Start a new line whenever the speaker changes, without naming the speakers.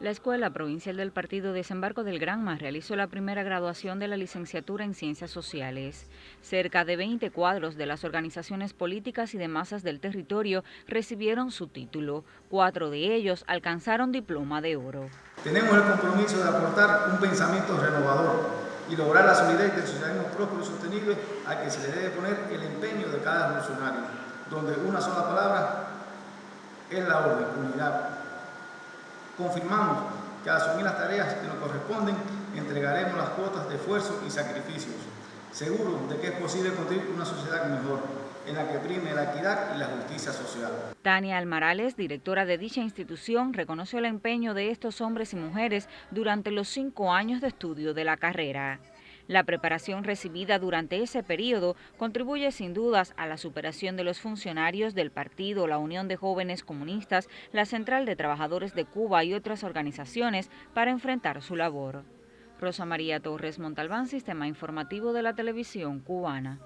La Escuela Provincial del Partido Desembarco del Granma realizó la primera graduación de la licenciatura en Ciencias Sociales. Cerca de 20 cuadros de las organizaciones políticas y de masas del territorio recibieron su título. Cuatro de ellos alcanzaron diploma de oro.
Tenemos el compromiso de aportar un pensamiento renovador y lograr la solidez del socialismo próspero y sostenible al que se le debe poner el empeño de cada funcionario, donde una sola palabra es la orden, unidad Confirmamos que al asumir las tareas que nos corresponden, entregaremos las cuotas de esfuerzo y sacrificios, seguros de que es posible construir una sociedad mejor, en la que prime la equidad y la justicia social.
Tania Almarales, directora de dicha institución, reconoció el empeño de estos hombres y mujeres durante los cinco años de estudio de la carrera. La preparación recibida durante ese periodo contribuye sin dudas a la superación de los funcionarios del partido, la Unión de Jóvenes Comunistas, la Central de Trabajadores de Cuba y otras organizaciones para enfrentar su labor. Rosa María Torres Montalbán, Sistema Informativo de la Televisión Cubana.